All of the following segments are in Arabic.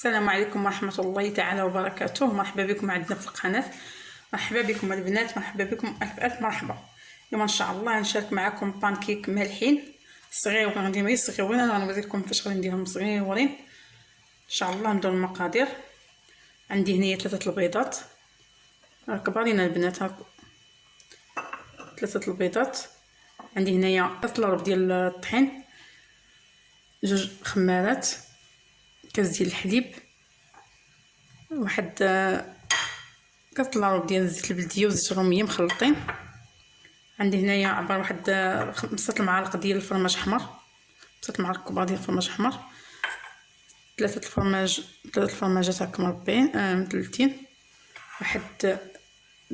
السلام عليكم ورحمة الله تعالى وبركاته. مرحبا بكم عندنا في القناة. مرحبا بكم البنات. مرحبا بكم ألف ألف مرحبا. اليوم إن شاء الله نشارك معكم بانكيك مالحين. صغير غندير غير صغيرين أنا غنوري لكم كيفاش غادي نديرهم صغيرين. إن شاء الله نبداو المقادير. عندي هنايا ثلاثة البيضات. راه كبارين البنات هاك ثلاثة البيضات. عندي هنايا ثلاثة ديال الطحين. جوج خمارات. كاس ديال الحليب. واحد كاس لاروب ديال الزيت البلدية وزيت الرومية مخلطين. عندي هنايا عبارة واحد خمسة المعالق ديال الفرماج أحمر. خمسة المعالق كبار ديال الفرماج أحمر. ثلاثة الفرماج ثلاثة الفرماجات هكا مربعين آه مثلثين واحد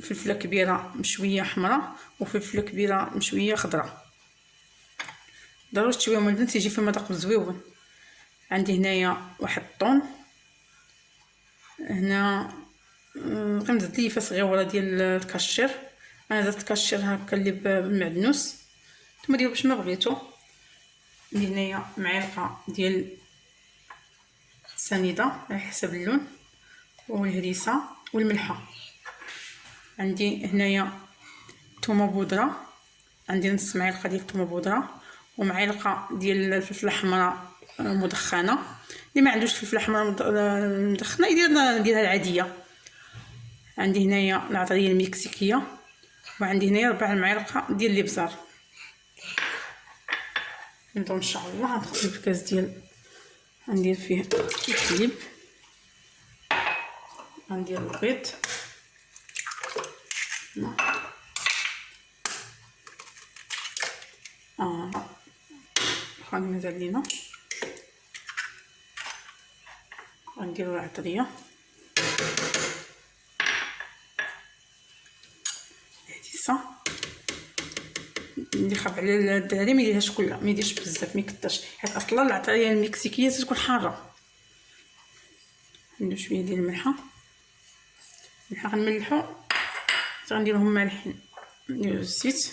فلفلة كبيرة مشوية حمراء وفلفلة كبيرة مشوية خضراء. ضروري تشويهم البنات يجي فيه مذاق زوين عندي هنايا واحد الطون هنا غنزيد ليه صغيرة ديال الكاشير. أنا درت الكاشير هكا اللي بالمعدنوس. نتوما ديروا باش ما بغيتو عندي هنايا معلقة ديال سنيده على حسب اللون والهريسة والملحة. عندي هنايا ثومه بودرة. عندي نص معلقة ديال الثومه بودرة ومعلقة ديال الفلفله الحمراء مدخنة. اللي ما عندوش فلفله حمراء مدخنة يدير نديرها العادية. عندي هنايا العطرية المكسيكية وعندي هنايا ربع المعالق ديال الابزار نبداو إن شاء الله غنخلي الكاس ديال غندير فيه الحليب غندير البيض. آه. خلينا مازال لينا. غنديرو العطريه هاديسه اللي خاف على الدراري ما يديرهاش كلها ما يديرش بزاف ما يكثرش حيت أصلا العطريه المكسيكية تكون حارة. ندير شوية ديال الملحة. الملحة غنملحو غنديرهم مالحين نديرو الزيت.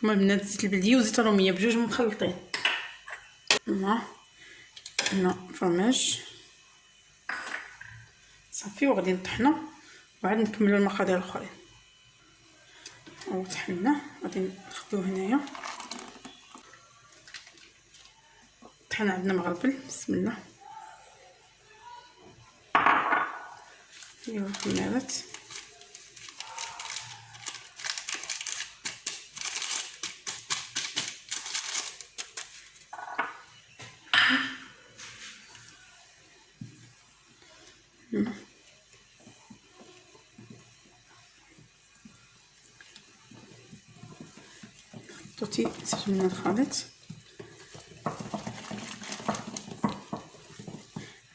كما البنات زيت البلدية وزيت الرومية بجوج مخلطين. الله هنا فرماج. صافي وغادي نطحنو وعاد نكملو المقادير الأخرين. وطحنا غادي نخدوه هنايا. طحنا عندنا مغربل بسم الله. نديرو الكمارات حطيتي من الخليط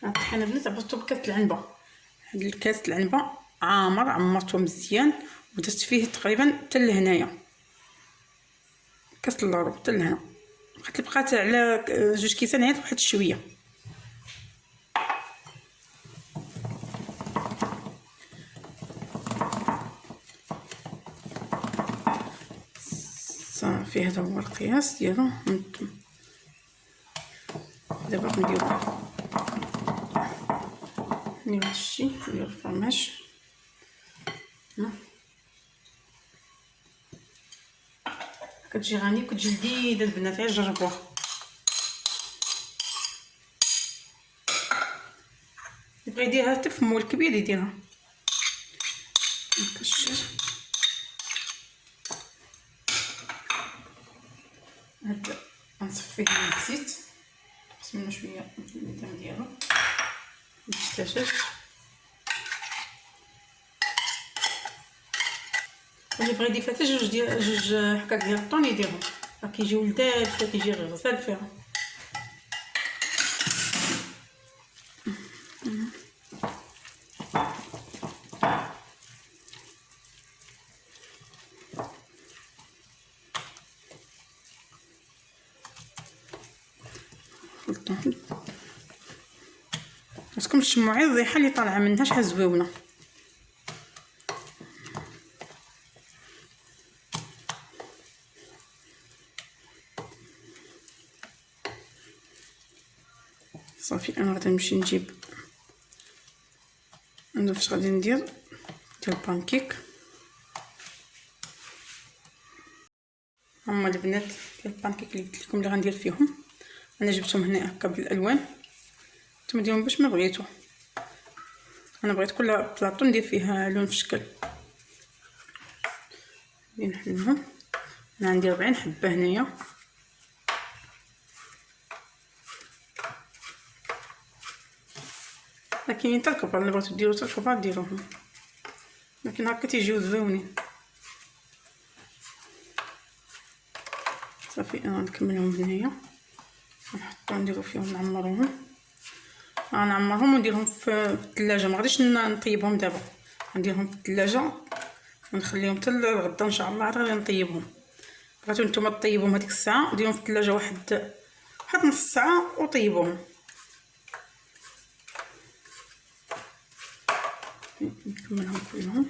الطحينه بنات عبرتو بكاس العنبه هاد الكاس العنبه عامر عمرته مزيان ودرت فيه تقريبا حتى لهنايا كاس اللورو حتى لهنا بقات بقات على جوج كيسان عيط واحد شوية صافي هذا هو القياس ديالو هانتوما. دابا غنديرو نديرو هادشي نديرو الفرماج. كتجي غنيه وكتجي لذيذة البنات غير جربوها. يبغي يديرها حتى في مول كبير يديرها نكشر هاد غنصفيه من الزيت. نقص منو شوية الميدان ديالو. الدجاج اللي بغى يضيف حتى جوج ديال جوج حكاك ديال الطون يديرهم راه كيجيو لذاذ كيجي غزال فيها خاصكم تشموا غير الريحه اللي طالعة منها شحال زويونة؟ صافي أنا غادي نمشي نجيب أنا فاش غادي ندير ديال البانكيك. هما البنات ديال البانكيك اللي قلت لكم اللي غندير فيهم. أنا جبتهم هنا هكا بالألوان. نتوما ديرهم باش ما بغيتو أنا بغيت كل بلاطو ندير فيه لون في شكل. نحلهم أنا عندي 40 حبة هنايا. لكن حتى الكبار اللي بغيتو ديرو حتى الكبار ديروهم. لكن هكا تيجيو زوينين. صافي أنا نكملهم هنايا. نحطو نديرو فيهم نعمروهم. غنعمرهم ونديرهم في الثلاجة. ما غاديش نطيبهم دابا. غنديرهم في الثلاجة ونخليهم حتى الغدا إن شاء الله عاد غادي نطيبهم. بغيتو نتوما طيبوهم هذيك الساعة ديرهم في الثلاجة واحد واحد نص ساعة وطيبوهم. نكملهم كلهم.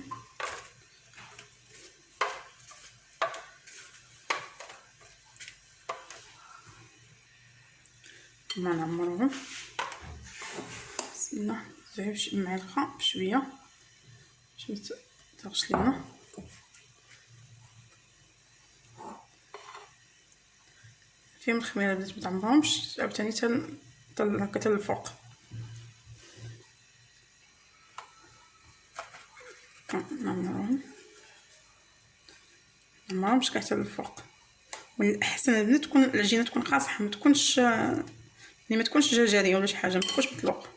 ما نعمرهم بسم الله. زعيم معلقة بشوية. باش متغش لينا فيهم الخميرة بدات متعمرهمش عاوتاني تن هكا حتى الفوق. نعمرهم نعمرهمش كاع حتى الفوق. والاحسن البنات تكون العجينه تكون قاصحة ما تكونش يعني ما تكونش جرجريه ولا شي حاجة ما تكونش مطلوق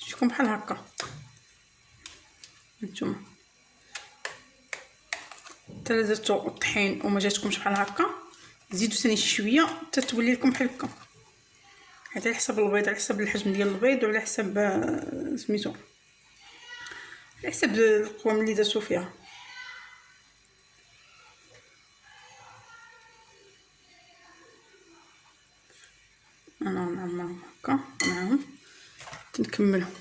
تجيكم بحال هكا. نتوما. درتو الطحين وما جاتكمش بحال هكا زيدوا ثاني شوية حتى تولي لكم بحال هكا. هذا على حسب البيض على حسب الحجم ديال البيض وعلى حسب آه، سميتو على حسب القوام اللي درتو فيها. أنا نعمرهم هكا معاهم نكملهم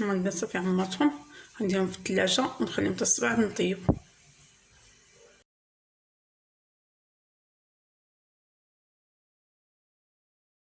هما صافي عمرتهم. غنديرهم في الثلاجه ونخليهم حتى الصباح نطيب.